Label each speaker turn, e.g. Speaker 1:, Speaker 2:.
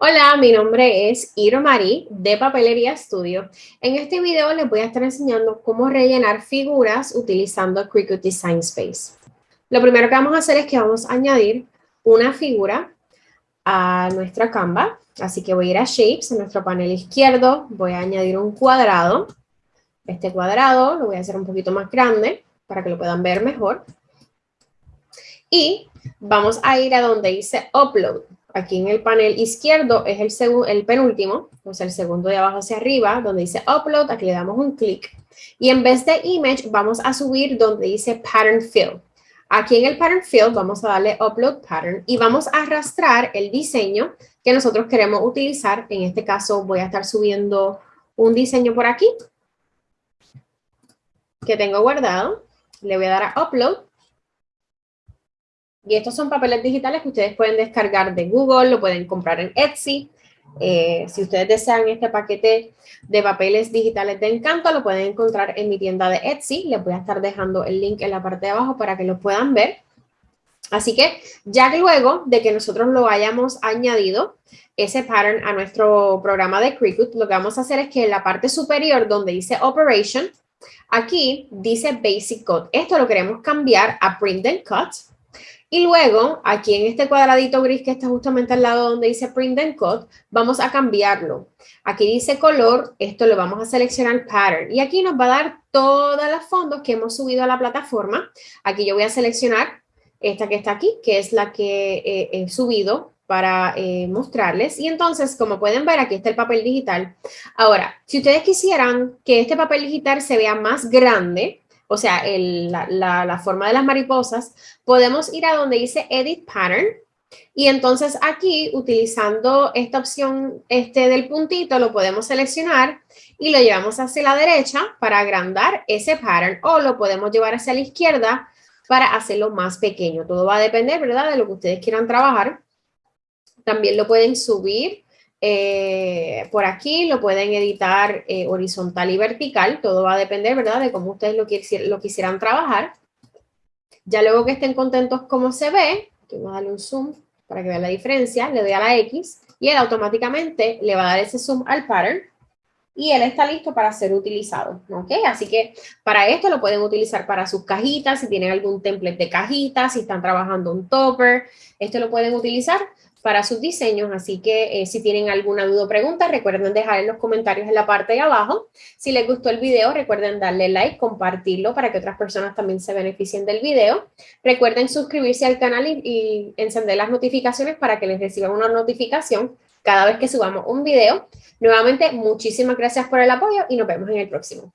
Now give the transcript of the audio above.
Speaker 1: Hola, mi nombre es Iro Marí de Papelería Studio. En este video les voy a estar enseñando cómo rellenar figuras utilizando Cricut Design Space. Lo primero que vamos a hacer es que vamos a añadir una figura a nuestra Canva. Así que voy a ir a Shapes, en nuestro panel izquierdo, voy a añadir un cuadrado. Este cuadrado lo voy a hacer un poquito más grande para que lo puedan ver mejor. Y vamos a ir a donde dice Upload aquí en el panel izquierdo es el, el penúltimo, o sea, el segundo de abajo hacia arriba, donde dice Upload, aquí le damos un clic. Y en vez de Image, vamos a subir donde dice Pattern Fill. Aquí en el Pattern Fill vamos a darle Upload Pattern y vamos a arrastrar el diseño que nosotros queremos utilizar. En este caso voy a estar subiendo un diseño por aquí que tengo guardado. Le voy a dar a Upload y estos son papeles digitales que ustedes pueden descargar de Google, lo pueden comprar en Etsy. Eh, si ustedes desean este paquete de papeles digitales de Encanto, lo pueden encontrar en mi tienda de Etsy. Les voy a estar dejando el link en la parte de abajo para que lo puedan ver. Así que ya luego de que nosotros lo hayamos añadido, ese pattern a nuestro programa de Cricut, lo que vamos a hacer es que en la parte superior donde dice Operation, aquí dice Basic Cut. Esto lo queremos cambiar a Print and Cut. Y luego, aquí en este cuadradito gris que está justamente al lado donde dice Print and Cut, vamos a cambiarlo. Aquí dice color, esto lo vamos a seleccionar Pattern. Y aquí nos va a dar todas las fondos que hemos subido a la plataforma. Aquí yo voy a seleccionar esta que está aquí, que es la que eh, he subido para eh, mostrarles. Y entonces, como pueden ver, aquí está el papel digital. Ahora, si ustedes quisieran que este papel digital se vea más grande, o sea, la, forma de las mariposas, podemos ir a donde dice Edit Pattern y entonces aquí, utilizando esta opción este del puntito, lo podemos seleccionar y lo llevamos hacia la derecha para agrandar ese pattern o lo podemos llevar hacia la izquierda para hacerlo más pequeño. Todo va a depender, ¿verdad?, de lo que ustedes quieran trabajar. También lo pueden subir eh, por aquí lo pueden editar eh, horizontal y vertical, todo va a depender, ¿verdad?, de cómo ustedes lo, lo quisieran trabajar. Ya luego que estén contentos como se ve, vamos a darle un zoom para que vean la diferencia, le doy a la X y él automáticamente le va a dar ese zoom al pattern y él está listo para ser utilizado, ¿ok? Así que para esto lo pueden utilizar para sus cajitas, si tienen algún template de cajitas, si están trabajando un topper, esto lo pueden utilizar para sus diseños, así que eh, si tienen alguna duda o pregunta, recuerden dejar en los comentarios en la parte de abajo. Si les gustó el video, recuerden darle like, compartirlo para que otras personas también se beneficien del video. Recuerden suscribirse al canal y, y encender las notificaciones para que les reciban una notificación cada vez que subamos un video. Nuevamente, muchísimas gracias por el apoyo y nos vemos en el próximo.